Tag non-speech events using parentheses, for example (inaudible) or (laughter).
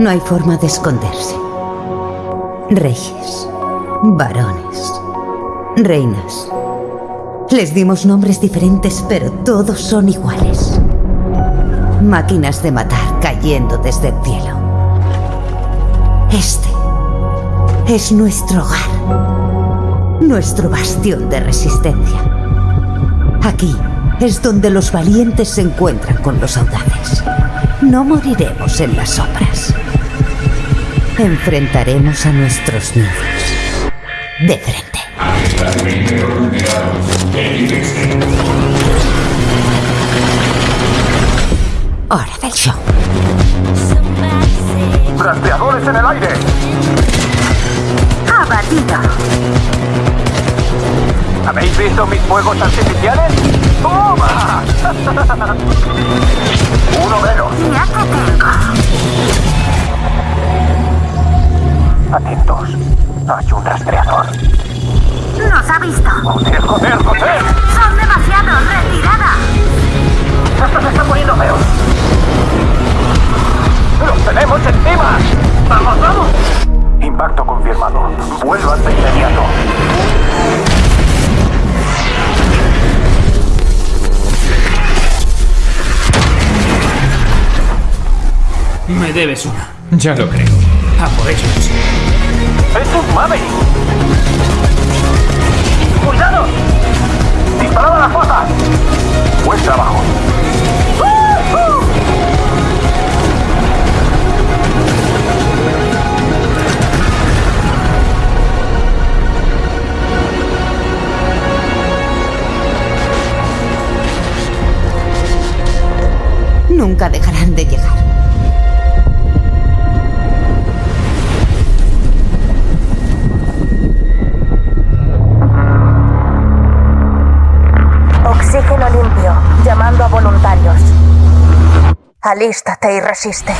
No hay forma de esconderse. Reyes, varones, reinas. Les dimos nombres diferentes, pero todos son iguales. Máquinas de matar cayendo desde el cielo. Este es nuestro hogar, nuestro bastión de resistencia. Aquí es donde los valientes se encuentran con los audaces. No moriremos en las sombras. Enfrentaremos a nuestros miedos de frente. Hora del show. ¡Rastreadores en el aire! Abatido. ¿Habéis visto mis fuegos artificiales? ¡Toma! (laughs) Uno menos. Te tengo. Atentos. Hay un rastreador. Nos ha visto. ¡Joder, joder, joder! Son demasiados. Retirada. ¡Esto se está poniendo peor! ¡Los tenemos encima! ¡Vamos, vamos! Impacto confirmado. Vuelvan de inmediato. Me debes una. Ya lo creo. A por ellos. ¡Es un Maverick! ¡Cuidado! ¡Disparad a la fosa! Buen trabajo. Nunca dejarán de llegar. Oxígeno limpio, llamando a voluntarios. Alístate y resiste.